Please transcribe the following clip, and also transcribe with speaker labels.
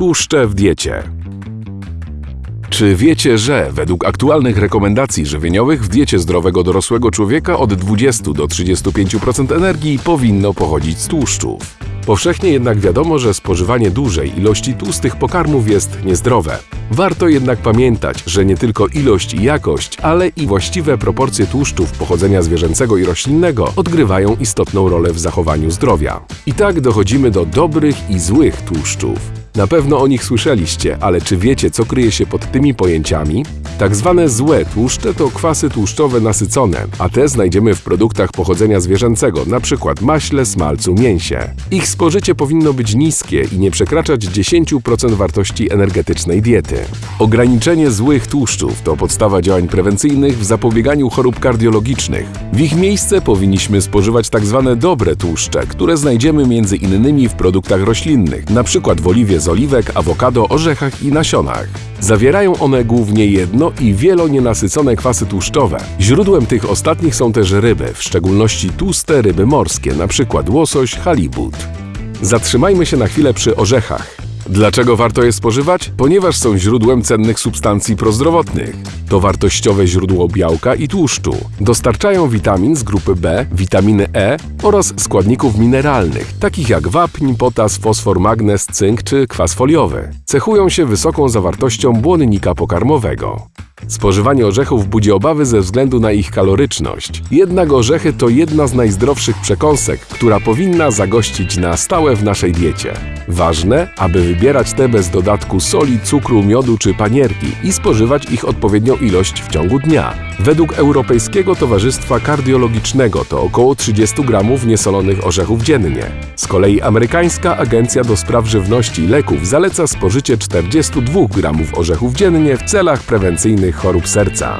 Speaker 1: Tłuszcze w diecie. Czy wiecie, że według aktualnych rekomendacji żywieniowych w diecie zdrowego dorosłego człowieka od 20 do 35% energii powinno pochodzić z tłuszczów? Powszechnie jednak wiadomo, że spożywanie dużej ilości tłustych pokarmów jest niezdrowe. Warto jednak pamiętać, że nie tylko ilość i jakość, ale i właściwe proporcje tłuszczów pochodzenia zwierzęcego i roślinnego odgrywają istotną rolę w zachowaniu zdrowia. I tak dochodzimy do dobrych i złych tłuszczów. Na pewno o nich słyszeliście, ale czy wiecie, co kryje się pod tymi pojęciami? Tak zwane złe tłuszcze to kwasy tłuszczowe nasycone, a te znajdziemy w produktach pochodzenia zwierzęcego, np. maśle, smalcu, mięsie. Ich spożycie powinno być niskie i nie przekraczać 10% wartości energetycznej diety. Ograniczenie złych tłuszczów to podstawa działań prewencyjnych w zapobieganiu chorób kardiologicznych. W ich miejsce powinniśmy spożywać tak zwane dobre tłuszcze, które znajdziemy innymi w produktach roślinnych, np. w oliwie z oliwek, awokado, orzechach i nasionach. Zawierają one głównie jedno i wielonienasycone kwasy tłuszczowe. Źródłem tych ostatnich są też ryby, w szczególności tłuste ryby morskie, np. łosoś, halibut. Zatrzymajmy się na chwilę przy orzechach. Dlaczego warto je spożywać? Ponieważ są źródłem cennych substancji prozdrowotnych. To wartościowe źródło białka i tłuszczu. Dostarczają witamin z grupy B, witaminy E oraz składników mineralnych, takich jak wapń, potas, fosfor, magnez, cynk czy kwas foliowy. Cechują się wysoką zawartością błonnika pokarmowego. Spożywanie orzechów budzi obawy ze względu na ich kaloryczność. Jednak orzechy to jedna z najzdrowszych przekąsek, która powinna zagościć na stałe w naszej diecie. Ważne, aby wybierać te bez dodatku soli, cukru, miodu czy panierki i spożywać ich odpowiednią ilość w ciągu dnia. Według Europejskiego Towarzystwa Kardiologicznego to około 30 gramów niesolonych orzechów dziennie. Z kolei amerykańska Agencja do Spraw Żywności i Leków zaleca spożycie 42 gramów orzechów dziennie w celach prewencyjnych chorób serca.